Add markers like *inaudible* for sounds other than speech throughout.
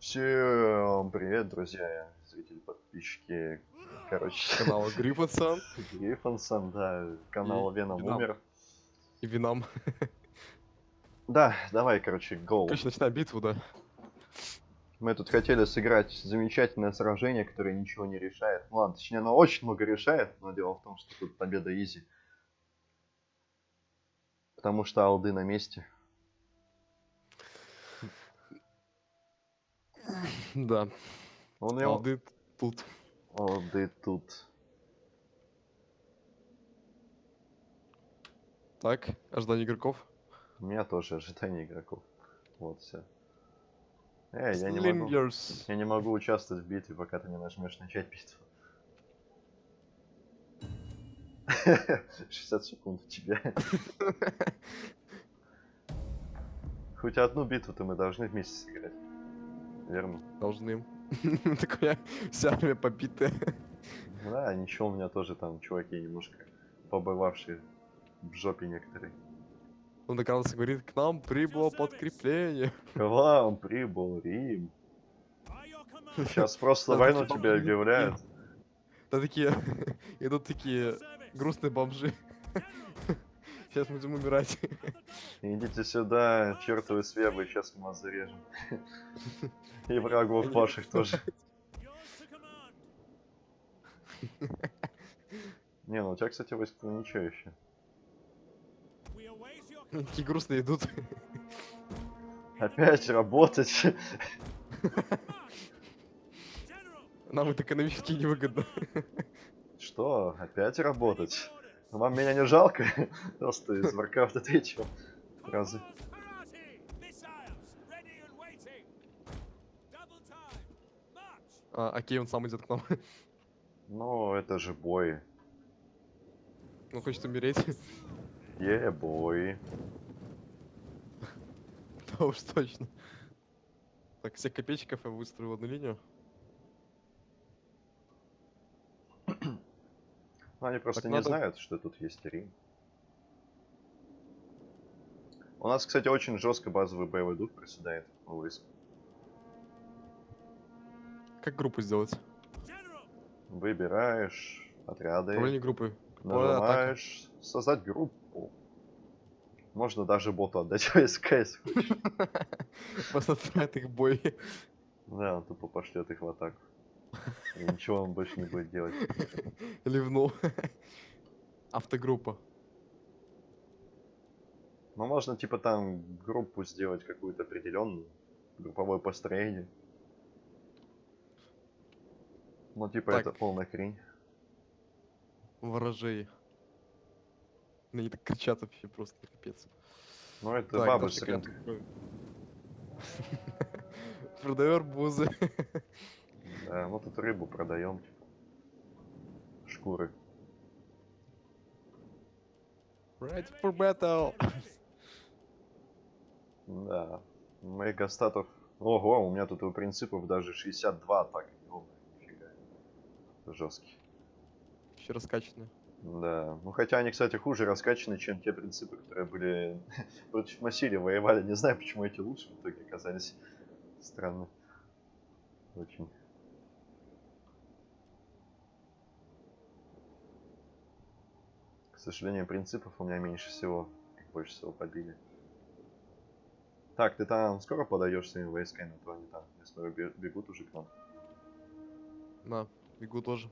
Всем привет, друзья, зрители, подписчики. Короче, Канала *laughs* Гриффинсон Гриффонсон, да, канал И Веном Веном. умер. и Вином. Да, давай, короче, гол. Короче, начинаем битву, да. Мы тут хотели сыграть замечательное сражение, которое ничего не решает. Ну ладно, точнее, оно очень много решает, но дело в том, что тут победа изи. Потому что алды на месте. Да. Он его... Алды тут. Алды тут. Так, ожидание игроков. У меня тоже ожидание игроков. Вот все. Эй, я не могу. Я не могу участвовать в битве, пока ты не нажмешь начать битву. 60 *laughs* секунд у тебя. *laughs* Хоть одну битву-то мы должны вместе сыграть. Верно? Должны. *laughs* Такая вся армия побитая. Да, ничего, у меня тоже там чуваки немножко побывавшие в жопе некоторые. Он оказывается говорит, к нам прибыло подкрепление. К вам прибыл Рим. Сейчас просто войну бабы объявляют. Да такие, *laughs* идут такие грустные бомжи. Сейчас будем умирать. Идите сюда, чертовы свебы, сейчас мы вас зарежем. И врагов ваших тоже. Не, ну у тебя, кстати, войска ничего еще. Такие грустные идут. Опять работать. Нам это экономически невыгодно. Что? Опять работать? Вам меня не жалко? *laughs* Просто из Warcraft третьего разы. А, окей, он сам идет к нам. *laughs* Ну, это же бой. Он хочет умереть. *laughs* Е, бой. Да уж точно. Так, всех копейщиков я выстроил в одну линию. Ну, они просто Так не надо- знают, что тут есть Рим. У нас, кстати, очень жестко базовый боевой дух приседает у войск. Как группу сделать? Выбираешь отряды, Управление группы. нажимаешь создать группу. Можно даже боту отдать войска, если хочешь. Посмотрят их бой. Да, он тупо пошлет их в атаку. И ничего он больше не будет делать. *laughs* Ливнул. Автогруппа. Ну, можно, типа, там группу сделать какую-то определенную. Групповое построение. Ну, типа, Так. это полная хрень. Ворожей. Они так кричат вообще просто капец. Ну, это Так, бабы дальше с *laughs* *laughs* Да, ну тут рыбу продаем, типа. Шкуры. Ready for battle. Да. Моих статов. Ого, у меня тут у принципов даже 62 атаки. О, нифига. Жесткий. Еще раскачанные. Да. Ну хотя они, кстати, хуже раскачаны, чем те принципы, которые были *laughs* против Массили воевали. Не знаю, почему эти лучше в итоге оказались. Странно. Очень. К сожалению, принципов у меня меньше всего. Больше всего побили. Так, ты там скоро подаешь своими войсками, а то они там, я смотрю, бе- бегут уже к нам. На, бегу тоже.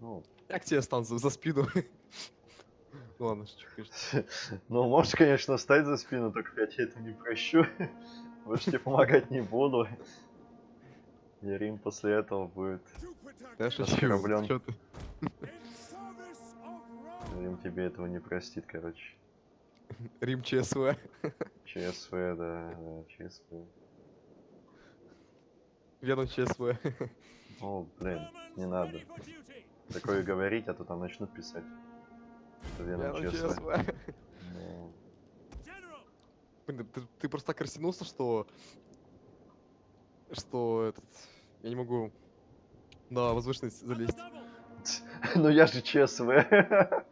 Ну, Как тебе стан за, спину? Ну *laughs* ладно, шучу, конечно. *laughs* Ну, можешь, конечно, встать за спину, только я тебе это не прощу. *laughs* Больше тебе помогать не буду. И Рим после этого будет... Я шучу. Рим тебе этого не простит, короче. *laughs* Рим ЧСВ. *laughs* ЧСВ, да, да, ЧСВ. Веном ЧСВ. Ну, блин, не надо. Такое говорить, а то там начнут писать. Что ЧСВ. ЧСВ. Блин, ты, ты просто так растянулся, что... Что этот... Я не могу на возвышенность залезть. *laughs* Ну я же ЧСВ. *laughs*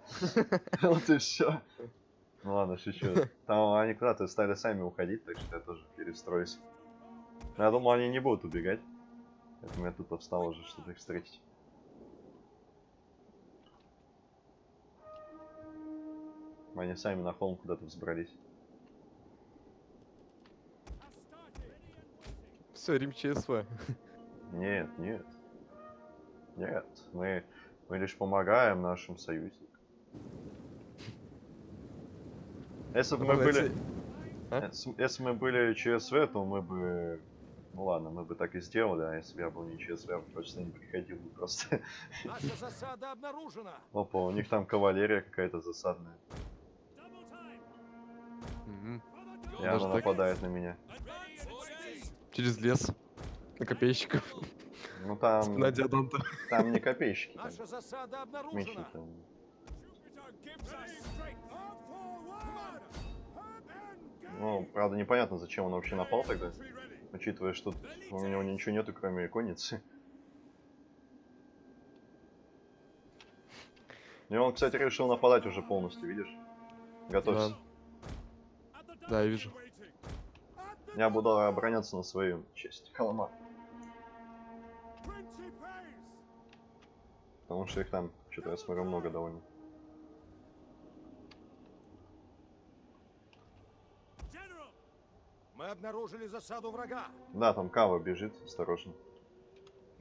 Вот и все. Ну ладно, шучу. Там они куда-то стали сами уходить, так что я тоже перестроюсь. Но я думал, они не будут убегать. Поэтому я тут встал уже, чтобы их встретить. Они сами на холм куда-то взбрались. Все, Рим ЧСВ. Нет, нет. Нет, мы, мы лишь помогаем нашим союзникам. Если бы мы Можно были... А? Если, мы были ЧСВ, то мы бы... Ну ладно, мы бы так и сделали, а если бы я был не ЧСВ, я бы точно не приходил бы просто. Наша засада обнаружена. *laughs* Опа, у них там кавалерия какая-то засадная. Мгм. И Даже она так? нападает на меня. Через лес. На копейщиков. Ну там... На диаданта. Там не копейщики. Наша засада обнаружена. Ну, правда, непонятно, зачем он вообще напал тогда. Учитывая, что у него ничего нету, кроме конницы. И он, кстати, решил нападать уже полностью, видишь? Готовься. Да, я вижу. Я буду обороняться на свою честь. Холома. Потому что их там, что-то я смотрю, много довольно. Мы обнаружили засаду врага. Да, там Кава бежит, осторожно.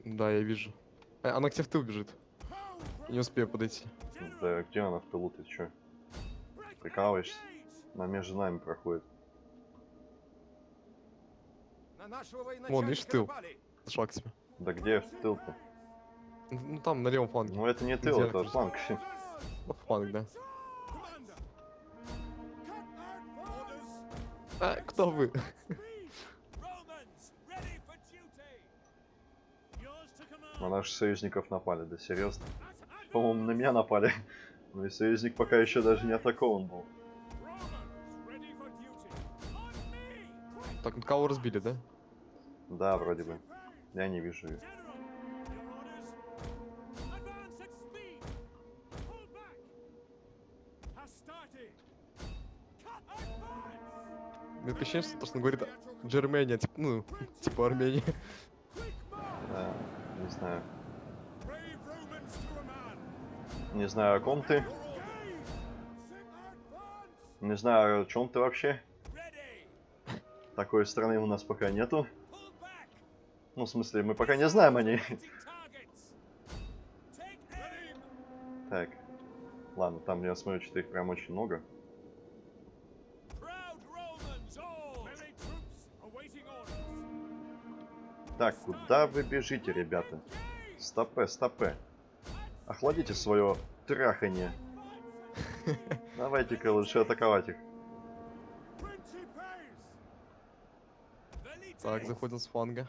Да, я вижу. Э, Она к тебе в тыл бежит. Не успею подойти. Да где она в тылу, ты чё? Прикалываешься? Она между нами проходит. На нашего Вон, видишь, тыл. напали. Шаг к тебе. Да где в тыл-то? Ну там, на левом фланге. Ну это не тыл, Где это она? фланг. Ну, фланг, да. А, кто вы? *laughs* На наших союзников напали, да серьезно? По-моему, на меня напали. *laughs* Ну и союзник пока еще даже не атакован был. Так, ну кого разбили, да? Да, вроде бы. Я не вижу ее. Мне ощущение, что то, что он говорит Джермения, типа, ну, *laughs* типа Армения. Да, не знаю. Не знаю, о ком ты. Не знаю, о чем ты вообще. *laughs* Такой страны у нас пока нету. Ну, в смысле, мы пока не знаем о ней. Так. Ладно, там я смотрю, что их прям очень много. Так, куда вы бежите, ребята? Стопе, стопе. Охладите свое траханье. Давайте-ка лучше атаковать их. Так, заходим с фланга.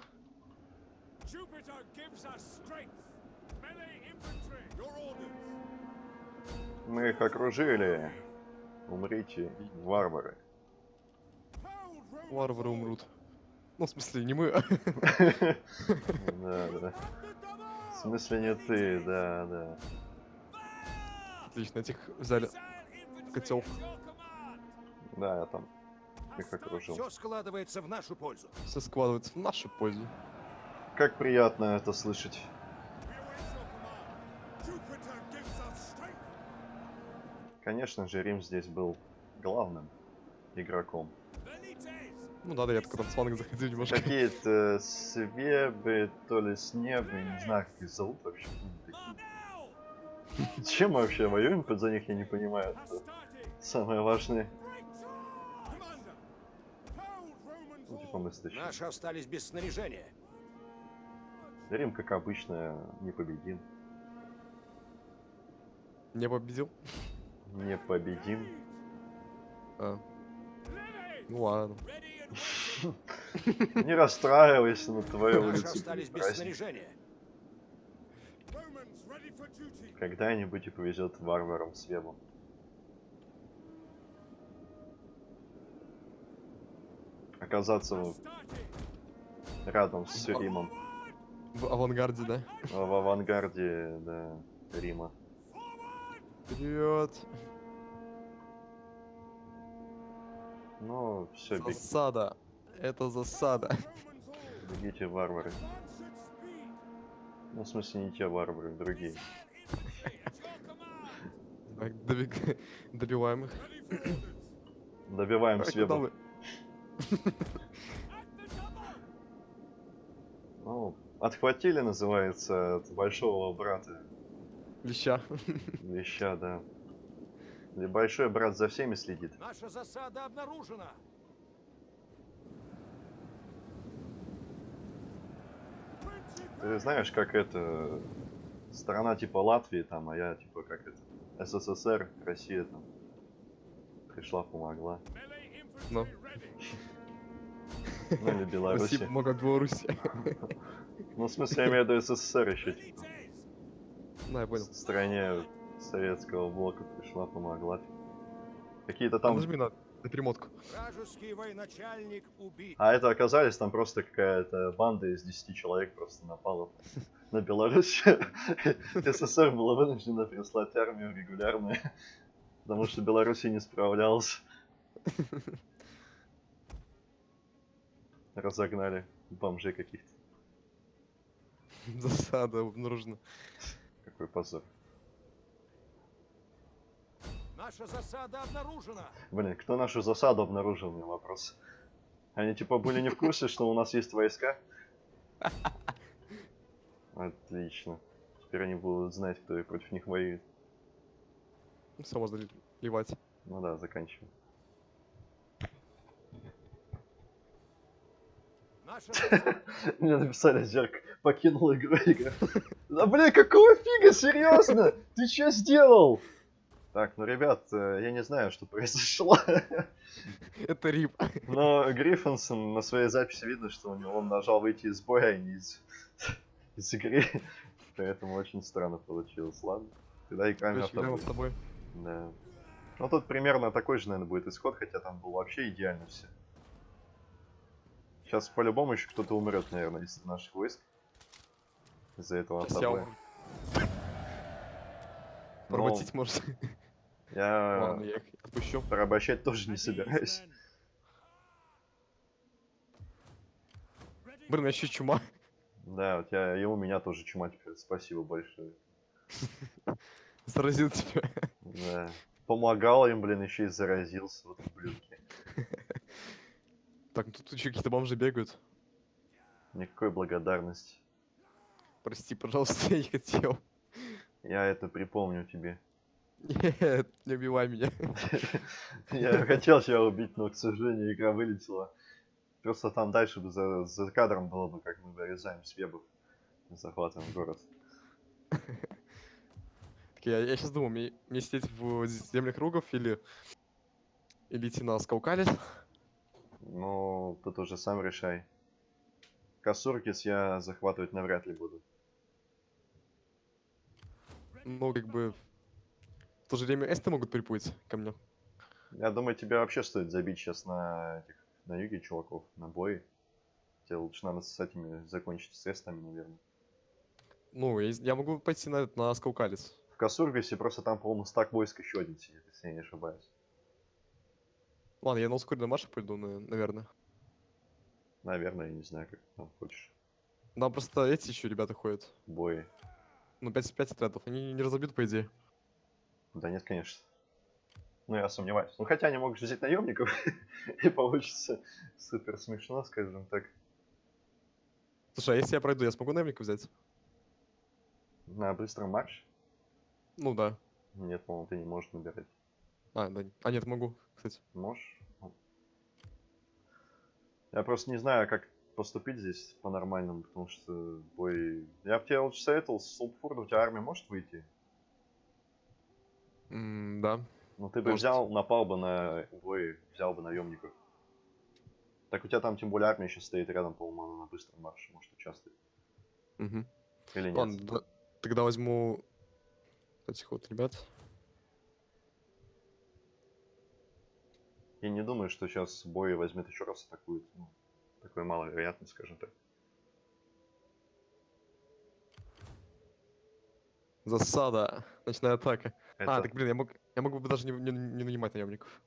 Мы их окружили. Умрите, варвары. Варвары умрут. Ну, в смысле, не мы, *laughs* Да, да. В смысле не ты, да, да. Отлично, этих взяли в котел. Да, я там их окружил. Все складывается в нашу пользу. Все складывается в нашу пользу. Как приятно это слышать. Конечно же, Рим здесь был главным игроком. Ну да, да, я только там с заходил немножко. Какие-то свебы, то ли снебы, не знаю, как их зовут вообще. *laughs* Чем мы вообще воюем под за них, я не понимаю. Это самое важное. Ну, типа мы. Наши остались без снаряжения. Рим, как обычно, непобедим. Не победил? Непобедим. А. Ну ладно. Не расстраивайся на Наши улице. остались будет без праздник. снаряжения. Когда-нибудь и повезет варварам с вебом. Оказаться в- рядом с Римом. В авангарде, да? В авангарде, да, Рима. Вперед! Ну, все, беги. Засада. Это засада. Бегите, варвары. Ну, в смысле, не те варвары, другие. Так, добег- добиваем их. Добиваем вы? Ну, отхватили, называется, от большого брата. Леща. Веща, да. Или большой брат за всеми следит. Наша засада обнаружена. Ты знаешь, как это... Страна типа Латвии там, а я типа как это... СССР, Россия там. Пришла, помогла. Ну, Ну или Беларусь. спасибо, много Беларуси. Ну, в смысле, я имею в виду СССР еще. На, я понял. В стране советского блока пришла, помогла. Какие-то Там... Нажми на, на перемотку. Военачальник убит. А это оказались там просто какая-то банда из 10 человек просто напала на Беларусь. *laughs* СССР была вынуждена прислать армию регулярную, потому что Беларусь не справлялась. Разогнали бомжей каких-то. *laughs* Засада обнаружена. Какой позор. Наша засада обнаружена. Блин, кто нашу засаду обнаружил, меня вопрос. Они типа были не в курсе, что у нас есть войска? *laughs* Отлично. Теперь они будут знать, кто против них воюет. Все можно ли- ливать. Ну да, заканчиваем. Наша засада... *laughs* Мне написали, Зерк покинул игру. Да блин, какого фига, серьезно? Ты что сделал? Так, ну ребят, э, я не знаю, что произошло. Это рип. Но Гриффинсон на своей записи видно, что у него он нажал выйти из боя, а не из, из игры. Поэтому очень странно получилось. Ладно. Тогда играем Короче, с тобой. Да. Ну тут примерно такой же, наверное, будет исход, хотя там было вообще идеально все. Сейчас по-любому еще кто-то умрет, наверное, из наших войск. Из-за этого умру. Ну, Поработить может. я Ладно, я их отпущу. порабощать тоже не собираюсь. Блин, еще чума. Да, у тебя и у меня тоже чума теперь. Спасибо большое. *laughs* Заразил тебя. Да. Помогал им, блин, еще и заразился. Вот ублюдки. *laughs* Так, ну тут еще какие-то бомжи бегают. Никакой благодарности. Прости, пожалуйста, *laughs* я не хотел. Я это припомню тебе. Нет, не убивай меня. *laughs* Я хотел тебя убить, но, к сожалению, игра вылетела. Просто там дальше бы за, за кадром было бы, как мы вырезаем свебов. и Захватываем город. *laughs* Так, я, я сейчас думаю, мне, мне сидеть в землях кругов или... Или идти на Скаукалис? Ну, тут уже сам решай. Касуркис я захватывать навряд ли буду. Ну, как бы... В то же время эсты могут приплыть ко мне. Я думаю, тебе вообще стоит забить сейчас на этих, на юге чуваков, на бой. Тебе лучше надо с этими закончить с эстами, наверное. Ну, я, могу пойти на, на Скаукалис. В Касургисе просто там, по-моему, стак войск еще один сидит, если я не ошибаюсь. Ладно, я на ускоренный марш пойду, на- наверное. Наверное, я не знаю, как там хочешь. Там просто эти еще ребята ходят. Бои. Ну, 5, 5 отрядов. Они не разобьют, по идее. Да нет, конечно. Ну, я сомневаюсь. Ну, хотя они могут взять наемников, *laughs* и получится супер смешно, скажем так. Слушай, а если я пройду, я смогу наемника взять? На быстром марш? Ну да. Нет, по-моему, ты не можешь набирать. А, да. А нет, могу, кстати. Можешь? Я просто не знаю, как поступить здесь по-нормальному, потому что бой... Я бы тебе лучше советовал, с Сулпфурда у тебя армия может выйти? М, да. Ну ты бы Может. взял, напал бы на бой, взял бы наемников. Так у тебя там тем более армия сейчас стоит рядом, по-моему, она на быстром марше может участвовать. Мгм. Или нет? Ладно, да- тогда возьму этих вот ребят. Я не думаю, что сейчас бой возьмет еще раз атакует. Ну, такое маловероятно, скажем так. Засада. Ночная атака. А, Это- так, блин, я мог, я мог бы даже не, не, не нанимать наемников.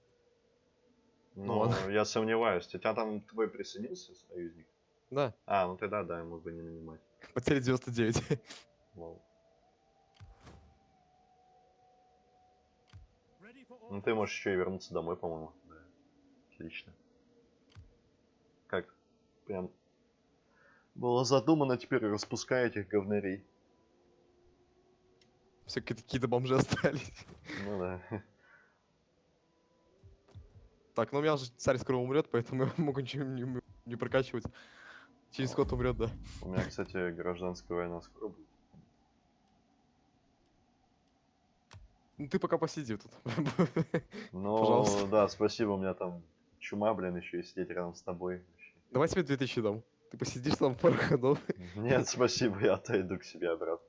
Ну, ладно. я сомневаюсь. У тебя там твой присоединился союзник? Да, А, ну тогда да, я мог бы не нанимать. потери 99. Лол. Ну ты можешь еще и вернуться домой, по-моему. Отлично. Как? Прям было задумано, теперь распускай этих говнарей. Все какие-то бомжи *laughs* остались. Ну да. Так, ну у меня же царь скоро умрет, поэтому *laughs* я могу ничего не, не прокачивать. Через год умрет, да. У меня, кстати, гражданская война скоро будет. Ну ты пока посиди тут. *laughs* Ну, Пожалуйста. да, спасибо, у меня там чума, блин, еще и сидеть рядом с тобой. Давай тебе 2000 дам. Ты посидишь там пару ходов. *laughs* Нет, спасибо, я отойду к себе обратно.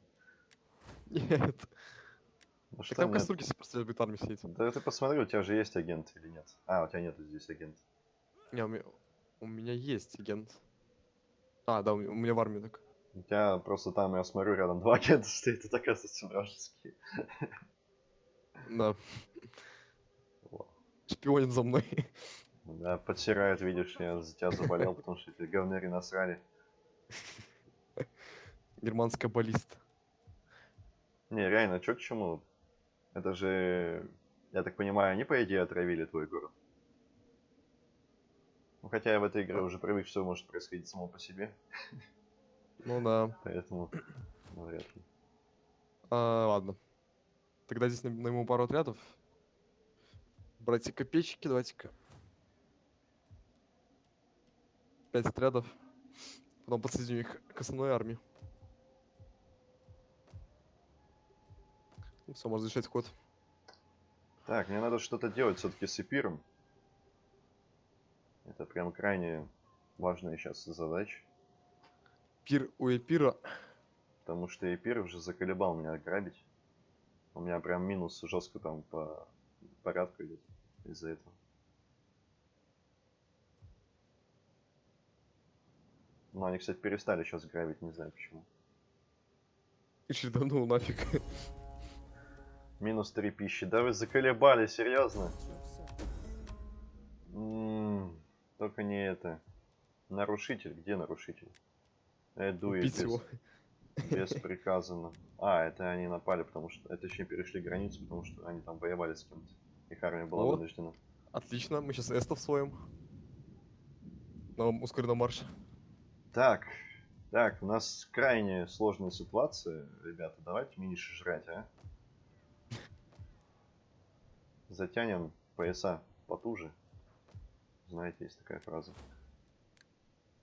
Нет. Ну Так что там мне- кастрюки просто будет армии сидеть. Да ты посмотри, у тебя же есть агент или нет? А, у тебя нету здесь агент. Не, у меня, у меня есть агент. А, да, у меня, у меня в армии так. У тебя просто там, я смотрю, рядом два *laughs* агента стоит, это оказывается вражеские. Да. Шпионит за мной. Да, подсирают, видишь, я за тебя заболел, потому что эти говныри насрали. Германская баллиста. Не, реально, чё к чему? Это же, я так понимаю, они, по идее, отравили твой город. Ну, хотя я в этой игре уже привык, что может происходить само по себе, Ну да. поэтому ну, вряд ли. А, ладно. Тогда здесь на- найму пару отрядов. Братья копейщики, давайте-ка. Пять отрядов. Потом подсоединю их к основной армии. Все, можно завершать ход. Так, мне надо что-то делать все-таки с эпиром. Это прям крайне важная сейчас задача. Пир у Эпира. Потому что эпир уже заколебал меня грабить. У меня прям минус жестко там по порядку идет из-за этого. Ну, они, кстати, перестали сейчас грабить, не знаю почему. И черданул нафиг. Минус 3 пищи. Да вы заколебали, серьезно? М, Только не это. Нарушитель. Где нарушитель? Эду Убить его. Бесприказанно. А, это они напали, потому что... Это точнее перешли границу, потому что они там воевали с кем-то. Их армия была О. вынуждена. Отлично, мы сейчас эстов своим. На ускоренном марше. Так, так, у нас крайне сложная ситуация, ребята. Давайте меньше жрать, а? Затянем пояса потуже. Знаете, есть такая фраза.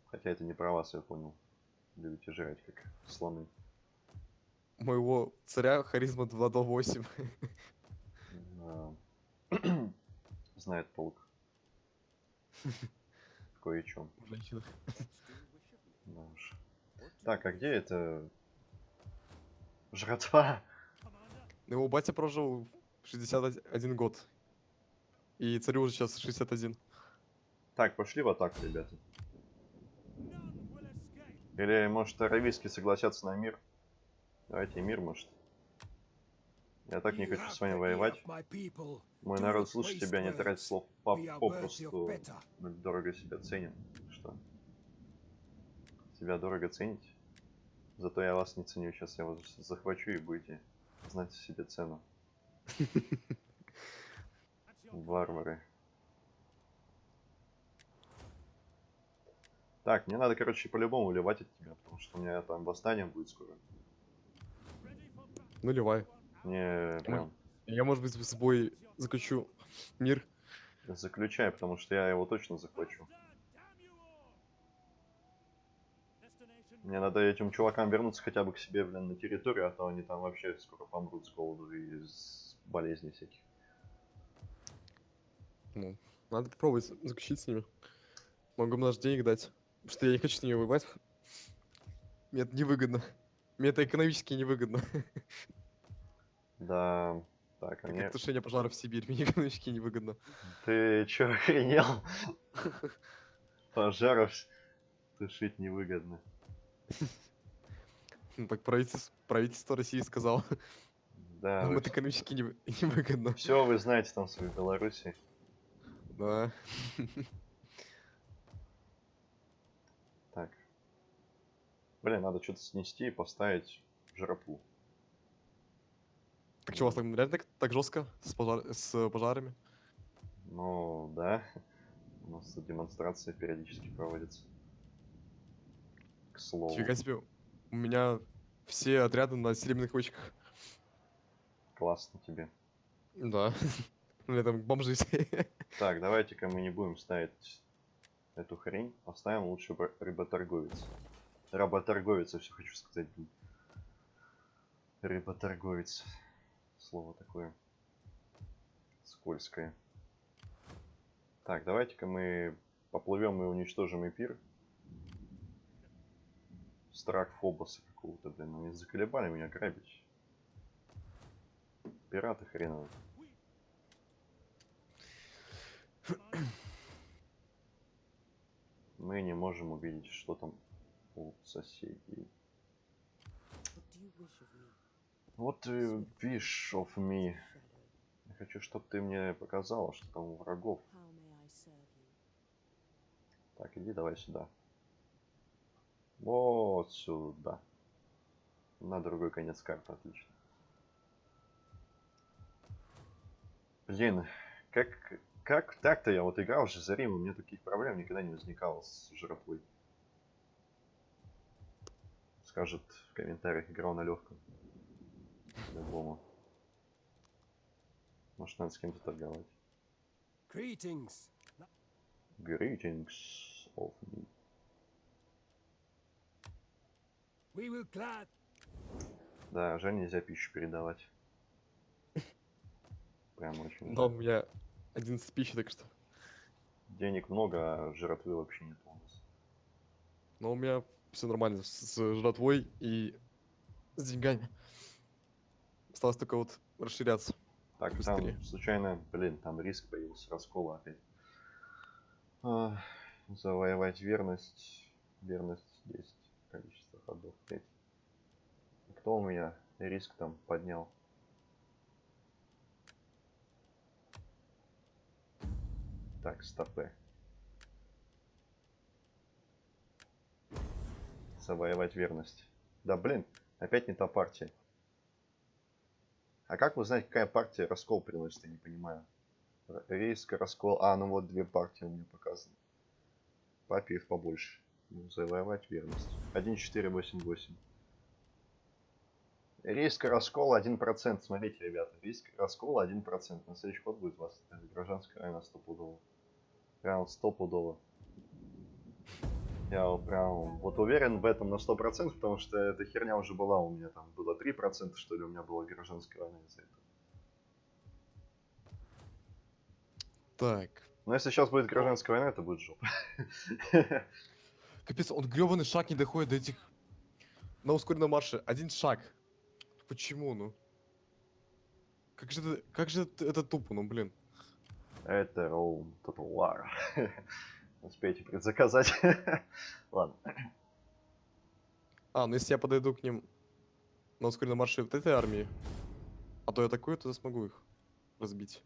Хотя это не про вас, я понял. Любите жрать, как слоны. Моего царя харизма 2 до 8. А, Знает толк. В *laughs* кое-чем. Женщина. Да уж. Так, а где это... Жратва? Его батя прожил 61 год. И царю уже сейчас 61. Так, пошли в атаку, ребята. Или, может, аравийские согласятся на мир? Давайте мир, может. Я так не хочу с вами воевать. Мой народ слушает тебя, не тратит слов по- попросту. Мы дорого себя ценим. Себя дорого цените? Зато я вас не ценю. Сейчас я вас захвачу и будете знать себе цену. *laughs* Варвары. Так, мне надо, короче, по-любому уливать от тебя, потому что у меня там восстание будет скоро. Наливай. Мне прям Я, может быть, с бой заключу мир. заключай, потому что я его точно захвачу. Мне надо этим чувакам вернуться хотя бы к себе, блин, на территорию, а то они там вообще скоро помрут с голоду и с болезней всяких. Ну, надо попробовать заключить с ними. Могу им даже денег дать. Потому что я не хочу с ними воевать. Мне это невыгодно. Мне это экономически невыгодно. Да, так, а Как тушение пожаров в Сибирь. Мне экономически невыгодно. Ты чё, охренел? Пожаров тушить невыгодно. Ну, так правительство, правительство России сказало. Да, Нам это экономически невы- невыгодно. все вы знаете там в своей Беларуси. Да. Так, Блин, надо что-то снести и поставить жратву. Так что, у вас там реально так, так жестко с, пожар- с пожарами? Ну, да. У нас демонстрация периодически проводится. К слову. Фига себе. У меня все отряды на серебряных кочках. Классно тебе. Да. *laughs* У меня там бомжи все. *laughs* Так, давайте-ка мы не будем ставить эту хрень. Поставим лучше б- рыботорговец. Работорговец, я все хочу сказать. Рыботорговец. Слово такое скользкое. Так, давайте-ка мы поплывем и уничтожим эпир. Страх Фобоса какого-то, блин. Они заколебали меня грабить. Пираты хреновые. Мы не можем увидеть, что там у соседей. Вот ты wish of me. Я хочу, чтобы ты мне показала, что там у врагов. Так, иди давай сюда. Вот сюда. На другой конец карты, отлично. Блин, как, как так-то я вот играл же за Рим, у меня таких проблем никогда не возникало с жратвой. Скажет в комментариях, играл на легком. Любому. Может, надо с кем-то торговать. Greetings. Greetings of me. Да, жаль, нельзя пищу передавать. Прям очень Но у меня 11 пищи, так что. Денег много, а жратвы вообще нет у нас. Но у меня все нормально с, с жратвой и с деньгами. Осталось только вот расширяться. Так, Быстрее. там случайно, блин, там риск появился, раскола опять. А, завоевать верность. Верность 10. Количество 5. Кто у меня риск там поднял? Так, стопы. Завоевать верность. Да блин, опять не та партия. А как узнать, какая партия раскол приносит, я не понимаю. Риск, раскол. А, ну вот две партии у меня показаны. Папиев побольше. Ну, завоевать верность. 1,488. Риск раскола 1%. Смотрите, ребята, риск раскола 1%. На следующий ход будет у вас гражданская война стопудово. Прям вот стопудово. Я прям вот уверен в этом на 100%, потому что эта херня уже была у меня там. Было 3%, что ли, у меня была гражданская война из-за этого. Так. Но если сейчас будет гражданская война, это будет жопа. *laughs* Капец, он гребаный шаг не доходит до этих... На ускоренном марше. Один шаг. Почему, ну? Как же это, как же это, это тупо, ну, блин. Это Роум War. *laughs* Успейте предзаказать. *laughs* Ладно. А, ну если я подойду к ним на ускоренном марше вот этой армии, а то я такой, то смогу их разбить.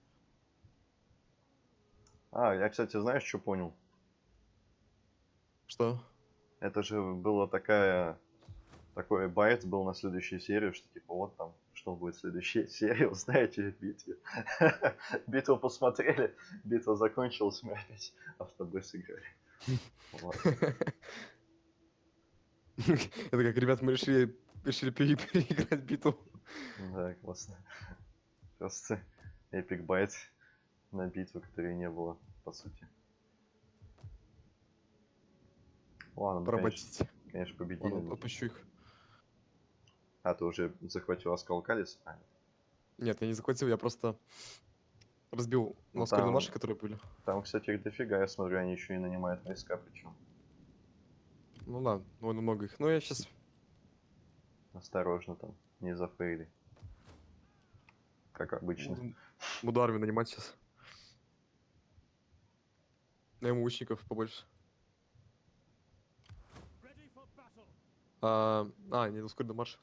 А, я, кстати, знаешь, что понял? Что? Это же было такая... Такой байт был на следующую серию, что типа вот там, что будет в следующей *laughs* серии, узнаете в битве. *laughs* Битву посмотрели, битва закончилась, мы опять автобой сыграли. Это как, ребят, мы решили, решили пере- переиграть битву. Да, классно. Просто epic bait на битву, которой не было, по сути. Ладно, мы, конечно, Поработить. конечно, победили. Ладно, но- отпущу их. А, ты уже захватил Аскал Калис? А, Нет, я не захватил, я просто разбил Ну, там- марше, которые были. Там, кстати, их дофига, я смотрю, они еще и нанимают войска, причем. Ну да, довольно много их. Но я сейчас... Осторожно там, не зафейли. Как обычно. Буду, буду армию нанимать сейчас. Найму лучников побольше. Ready for battle. А, а не ускоренный марш.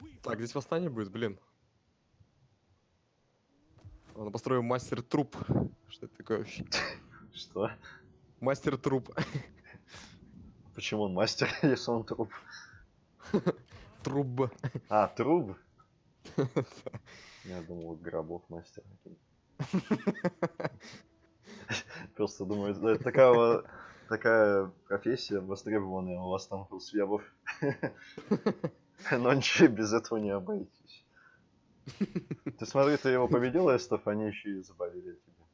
We Так, здесь восстание будет, блин. Ладно, построим мастер труп. Что это такое вообще? Что? Мастер труп. Почему он мастер, *laughs* если он труп? Труба. А, труп? *laughs* Я думал, гробов мастер. *laughs* Просто думаю, это такая, такая профессия востребованная у вас там у свябов. Но ничего без этого не обойтись. Ты смотри, ты его победил, Эстов, они еще и заболели тебя.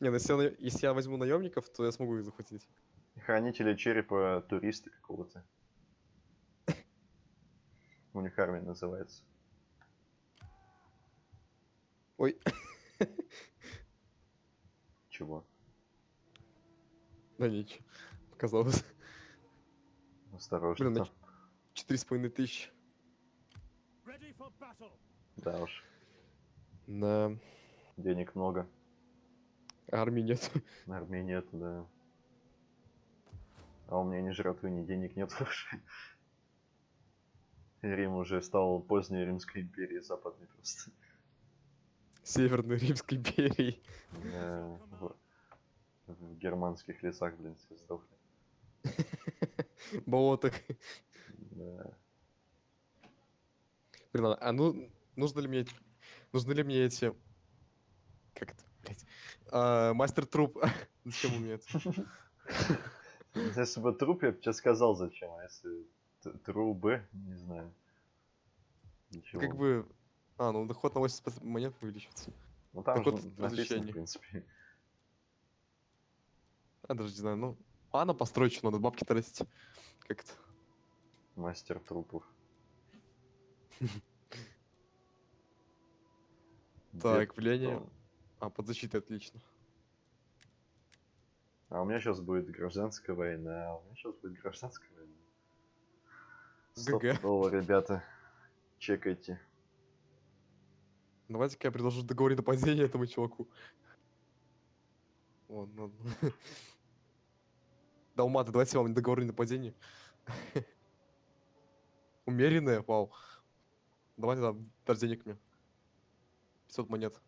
Не, ну если если я возьму наемников, то я смогу их захватить. Хранители черепа туриста какого-то. У них армия называется. Ой, Чего? Да ничего. Показалось. Осторожно. Блин, нач- Четыре с половиной тысячи. Ready for battle. Да уж, На денег много. армии нет. На армии нет, да. А у меня ни жратвы, ни денег нет *laughs* уже. Рим уже стал поздней Римской империей западной просто. Северной Римской империи. Э, В, в германских лесах, блин, все сдохли. *laughs* Болотах. Да. Блин, а- а ну, нужно ли мне... Нужны ли мне эти... Как это, блядь? А, мастер труп. Зачем у меня это? Если бы труп, я бы тебе сказал зачем, а если трубы, не знаю. Ничего. Как бы... А, ну доход на 80 монет увеличивается. Ну там доход же написано, в принципе. А, даже не знаю, ну... А, на постройку надо бабки тратить. Как это? Мастер трупов. *laughs* Так, влияние... А, под защитой отлично. А у меня сейчас будет гражданская война, а у меня сейчас будет гражданская война. Стопудово, ребята. Чекайте. Давайте-ка я предложу договорить нападение этому чуваку. Вон, ладно. *laughs* Далматы, давайте вам договорю нападение. *laughs* Умеренное, вау. Давайте там, дашь денег мне. 500 монет.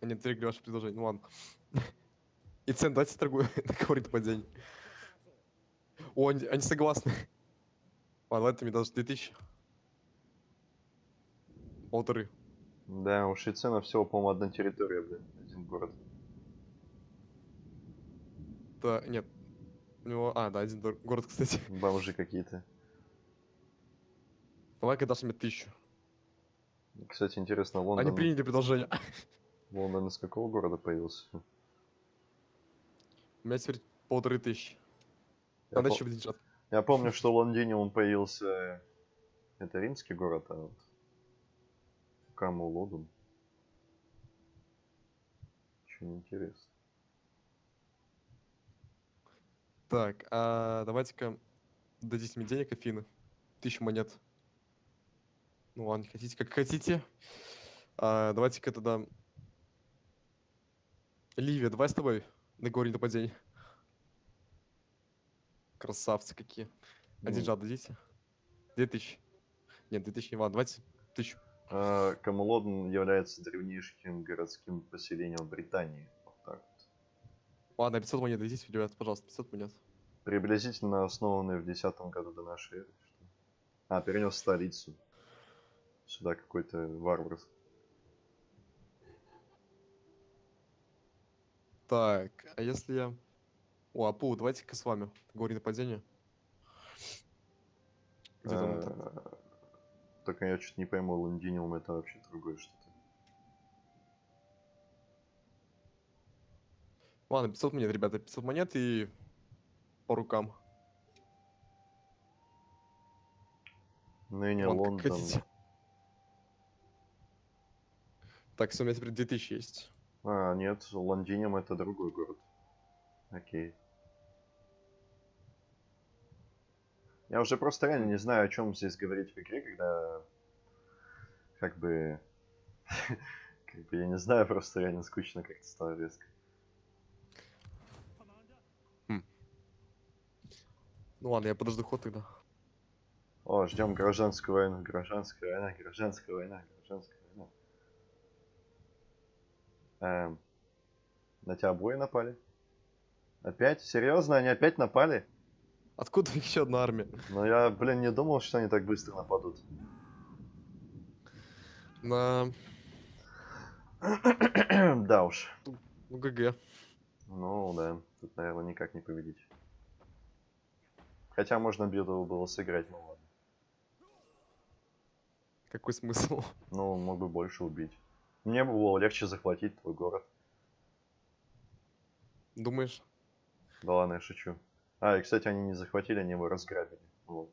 Они отвергли ваше предложение, ну ладно. И цен давайте торгую, *laughs* договорить нападение. О, они, они согласны. Ладно, давайте мне даже 2000. Полторы. Да, у Швейцена всего, по-моему, одна территория, блин, один город. Да, нет. У него... А, да, один город, кстати. *laughs* Бомжи какие-то. Давай-ка дашь мне тысячу. Кстати, интересно, Они Лондон... приняли предложение. *laughs* Лондон из какого города появился? У меня теперь полторы тысячи. Я, Надо по- еще деньжат. я помню, что в Лондоне он появился... Это римский город, а вот... Каму Лондон. Очень интересно. Так, а давайте-ка дадите мне денег, Афины. Тысячу монет. Ну ладно, хотите, как хотите. А, давайте-ка тогда... Ливия, давай с тобой договорим нападение. Красавцы какие. Ну, деньжат дадите? Две тысячи. Нет, две тысячи не ладно, давайте тысячу. А, Камелодон является древнейшим городским поселением Британии. Так. Ладно, 500 монет дадите, ребят, пожалуйста, 500 монет. Приблизительно основанный в 10 году до нашей эры. А, перенес столицу. Сюда какой-то варвар. Так, а если я... О, Апу, давайте-ка с вами договорим нападение. Где там это? А, Только я что-то не пойму, Лондиниум это вообще другое что-то. Ладно, 500 монет, ребята, 500 монет и по рукам. Ныне Ладно, как Лондон. Так, все, у меня теперь 2000 есть. А, нет, Лондиниум это другой город. Окей. Я уже просто реально не знаю, о чем здесь говорить в игре, когда как бы *laughs* как бы я не знаю, просто реально скучно как-то стало резко. Ну ладно, я подожду ход тогда. О, ждем гражданскую войну, гражданская война, гражданская война, гражданская война. Эм, на тебя обои напали? Опять? Серьезно? Они опять напали? Откуда *laughs* еще одна армия? Но я, блин, не думал, что они так быстро нападут. На... *clears throat* да уж. Ну, ГГ. Ну да, тут, наверное, никак не победить. Хотя можно битву было сыграть, ну ладно. Какой смысл? Ну, мог бы больше убить. Мне бы было легче захватить твой город. Думаешь? Да ладно, я шучу. А, и, кстати, они не захватили, они его разграбили. Вот.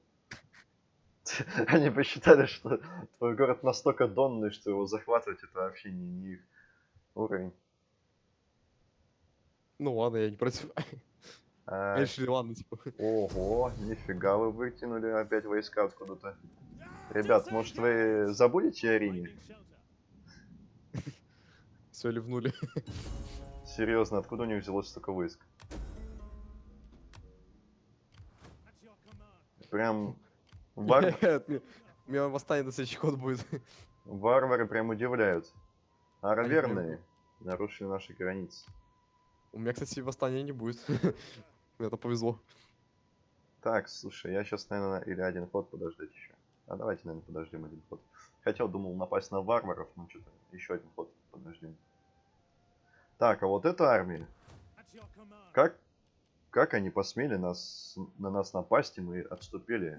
*laughs* Они посчитали, что твой город настолько донный, что его захватывать это вообще не, не их уровень. Ну ладно, я не против. *laughs* А, Они решили, ладно, типа. ого, нифига вы вытянули опять войска откуда-то. Ребят, может вы забудете о Риме? *laughs* Все ливнули. Серьезно, откуда у них взялось столько войск? Прям *laughs* вар- Нет, У меня восстание на следующий ход будет. варвары прям удивляют. А Они верные нарушили наши границы. У меня, кстати, восстания не будет. *laughs* Это повезло. Так, слушай, я сейчас, наверное, или один ход подождать еще. А давайте, наверное, подождем один ход. Хотел, думал напасть на варваров, но что-то еще один ход подождем. Так, а вот эта армия, как, как они посмели нас, на нас напасть, и мы отступили?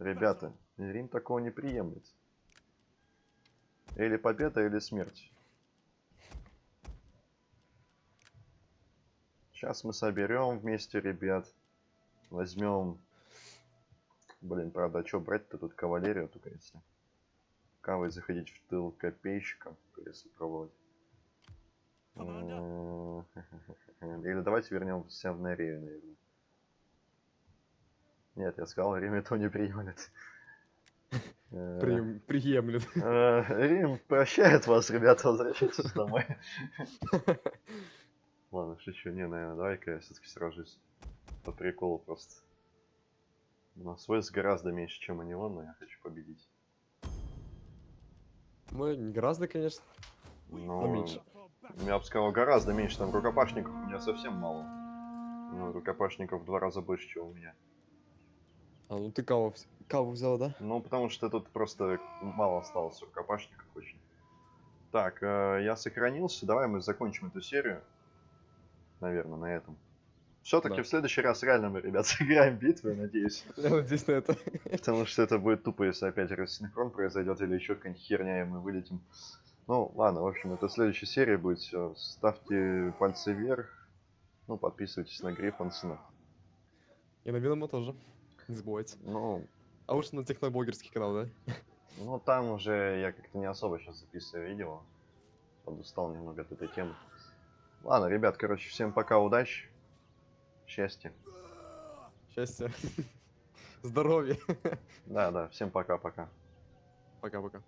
Ребята. Рим такого не приемлет. Или победа, или смерть. Сейчас мы соберем вместе ребят. Возьмем... Блин, правда, а что брать-то тут кавалерию только если? Кавой заходить в тыл копейщикам, если пробовать. Или давайте вернемся в Нерею, наверное. Нет, я сказал, Рим этого не приемлет. *laughs* Э, Прием- Приемлет. э, Рим прощает вас, ребята, возвращайтесь *laughs* домой. *laughs* Ладно, шучу. Не, наверное, давай-ка я все-таки сражусь. По приколу просто. У нас войск гораздо меньше, чем у него, но я хочу победить. Ну, не гораздо, конечно. Но меньше. For battle. я бы сказал, гораздо меньше. Там рукопашников у меня совсем мало. Ну, рукопашников в два раза больше, чем у меня. А, ну ты кого, кого взял, да? Ну, потому что тут просто мало осталось рукопашников очень. Так, э, я сохранился. Давай мы закончим эту серию. Наверное, на этом. Все-таки Да. в следующий раз реально мы, ребят, *laughs* сыграем битвы, надеюсь. Я надеюсь на это. Потому что это будет тупо, если опять рассинхрон произойдет или еще какая-нибудь херня, и мы вылетим. Ну, ладно, в общем, это следующая серия будет все. Ставьте пальцы вверх. Ну, подписывайтесь на Гриффонсона. И на Винома тоже. Не забывайте. Ну, А уж на техноблогерский канал, да? Ну, там уже я как-то не особо сейчас записываю видео. Подустал немного от этой темы. Ладно, ребят, короче, всем пока, удачи. Счастья. Счастья. *laughs* Здоровья. Да, да, всем пока-пока. Пока-пока.